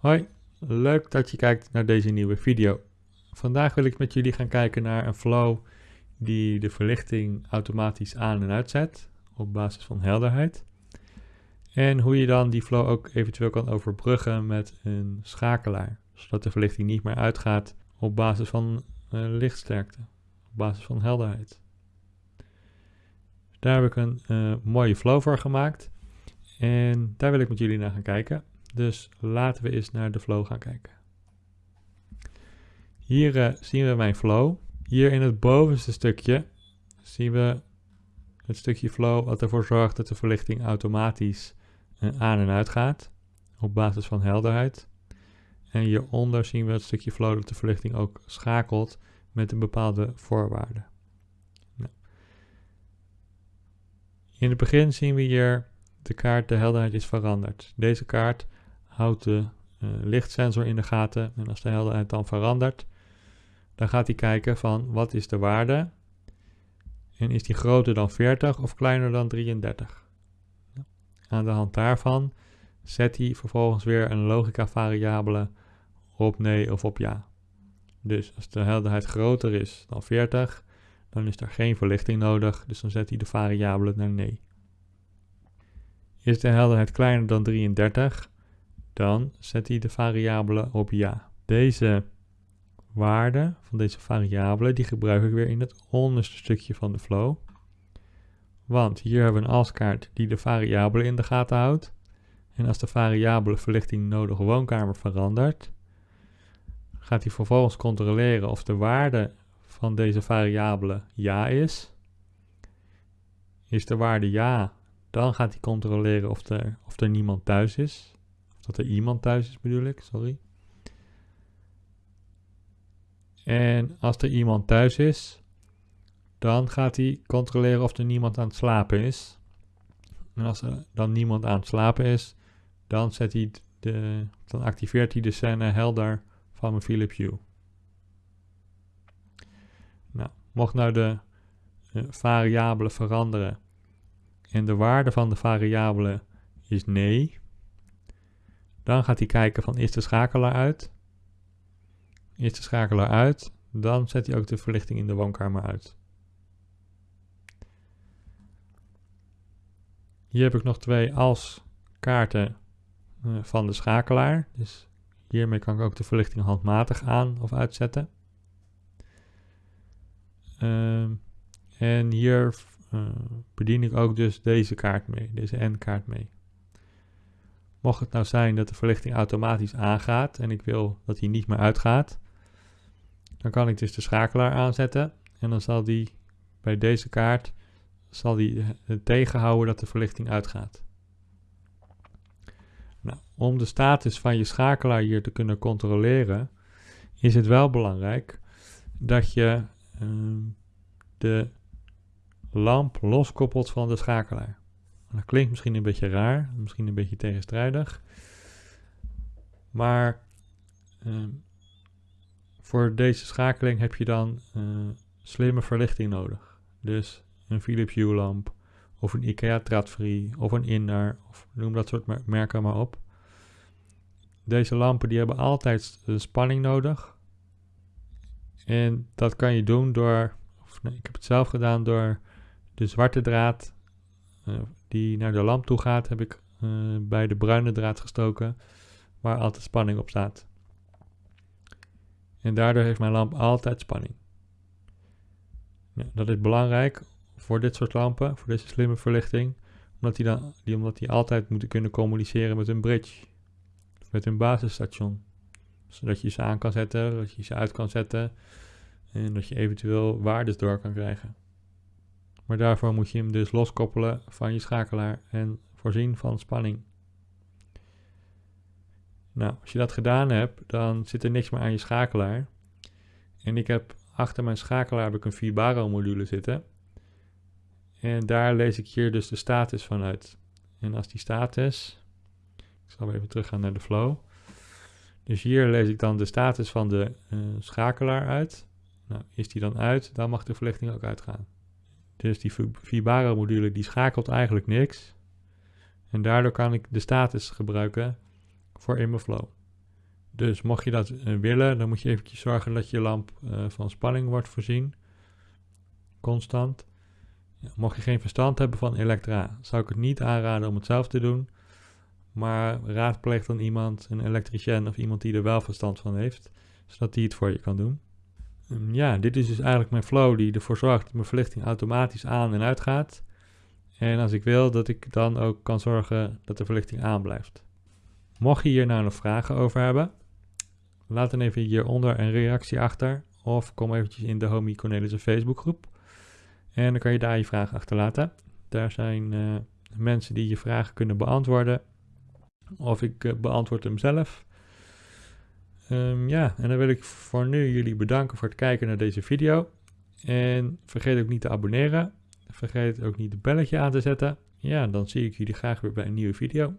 Hoi, leuk dat je kijkt naar deze nieuwe video. Vandaag wil ik met jullie gaan kijken naar een flow die de verlichting automatisch aan en uitzet op basis van helderheid. En hoe je dan die flow ook eventueel kan overbruggen met een schakelaar, zodat de verlichting niet meer uitgaat op basis van uh, lichtsterkte, op basis van helderheid. Daar heb ik een uh, mooie flow voor gemaakt en daar wil ik met jullie naar gaan kijken. Dus laten we eens naar de flow gaan kijken. Hier uh, zien we mijn flow. Hier in het bovenste stukje zien we het stukje flow wat ervoor zorgt dat de verlichting automatisch uh, aan en uit gaat op basis van helderheid. En hieronder zien we het stukje flow dat de verlichting ook schakelt met een bepaalde voorwaarde. Nou. In het begin zien we hier de kaart de helderheid is veranderd. Deze kaart houdt de uh, lichtsensor in de gaten en als de helderheid dan verandert, dan gaat hij kijken van wat is de waarde en is die groter dan 40 of kleiner dan 33. Aan de hand daarvan zet hij vervolgens weer een logica variabele op nee of op ja. Dus als de helderheid groter is dan 40, dan is er geen verlichting nodig, dus dan zet hij de variabele naar nee. Is de helderheid kleiner dan 33, dan zet hij de variabele op ja. Deze waarde van deze variabele, die gebruik ik weer in het onderste stukje van de flow. Want hier hebben we een alskaart die de variabele in de gaten houdt. En als de variabele verlichting nodige woonkamer verandert, gaat hij vervolgens controleren of de waarde van deze variabele ja is. Is de waarde ja, dan gaat hij controleren of er, of er niemand thuis is. Dat er iemand thuis is bedoel ik, sorry. En als er iemand thuis is, dan gaat hij controleren of er niemand aan het slapen is. En als er dan niemand aan het slapen is, dan, zet hij de, dan activeert hij de scène helder van mijn Philips Hue. Nou, mocht nou de uh, variabele veranderen en de waarde van de variabele is nee, dan gaat hij kijken van is de schakelaar uit. Is de schakelaar uit, dan zet hij ook de verlichting in de woonkamer uit. Hier heb ik nog twee als kaarten uh, van de schakelaar. Dus hiermee kan ik ook de verlichting handmatig aan of uitzetten. Uh, en hier uh, bedien ik ook dus deze kaart mee, deze N-kaart mee. Mocht het nou zijn dat de verlichting automatisch aangaat en ik wil dat hij niet meer uitgaat, dan kan ik dus de schakelaar aanzetten en dan zal die bij deze kaart zal die tegenhouden dat de verlichting uitgaat. Nou, om de status van je schakelaar hier te kunnen controleren, is het wel belangrijk dat je uh, de lamp loskoppelt van de schakelaar. Dat klinkt misschien een beetje raar, misschien een beetje tegenstrijdig. Maar uh, voor deze schakeling heb je dan uh, slimme verlichting nodig. Dus een Philips Hue lamp of een IKEA Tradfree of een Inner of noem dat soort merken maar op. Deze lampen die hebben altijd spanning nodig. En dat kan je doen door, of nee, ik heb het zelf gedaan door de zwarte draad uh, die naar de lamp toe gaat, heb ik uh, bij de bruine draad gestoken, waar altijd spanning op staat. En daardoor heeft mijn lamp altijd spanning. Ja, dat is belangrijk voor dit soort lampen, voor deze slimme verlichting, omdat die, dan, die, omdat die altijd moeten kunnen communiceren met een bridge, met een basisstation. Zodat je ze aan kan zetten, dat je ze uit kan zetten en dat je eventueel waardes door kan krijgen. Maar daarvoor moet je hem dus loskoppelen van je schakelaar en voorzien van spanning. Nou, als je dat gedaan hebt, dan zit er niks meer aan je schakelaar. En ik heb achter mijn schakelaar heb ik een Vibaro module zitten. En daar lees ik hier dus de status van uit. En als die status, ik zal even teruggaan naar de flow. Dus hier lees ik dan de status van de uh, schakelaar uit. Nou, is die dan uit, dan mag de verlichting ook uitgaan. Dus die Vibaro module die schakelt eigenlijk niks. En daardoor kan ik de status gebruiken voor in mijn flow. Dus mocht je dat eh, willen, dan moet je eventjes zorgen dat je lamp uh, van spanning wordt voorzien. Constant. Mocht je geen verstand hebben van elektra, zou ik het niet aanraden om het zelf te doen. Maar raadpleeg dan iemand, een elektricien of iemand die er wel verstand van heeft, zodat die het voor je kan doen. Um, ja, dit is dus eigenlijk mijn flow die ervoor zorgt dat mijn verlichting automatisch aan en uit gaat. En als ik wil, dat ik dan ook kan zorgen dat de verlichting aanblijft. Mocht je hier nou nog vragen over hebben, laat dan even hieronder een reactie achter. Of kom eventjes in de Homie Cornelissen Facebookgroep. En dan kan je daar je vraag achterlaten. Daar zijn uh, mensen die je vragen kunnen beantwoorden. Of ik uh, beantwoord hem zelf. Um, ja, en dan wil ik voor nu jullie bedanken voor het kijken naar deze video. En vergeet ook niet te abonneren. Vergeet ook niet het belletje aan te zetten. Ja, dan zie ik jullie graag weer bij een nieuwe video.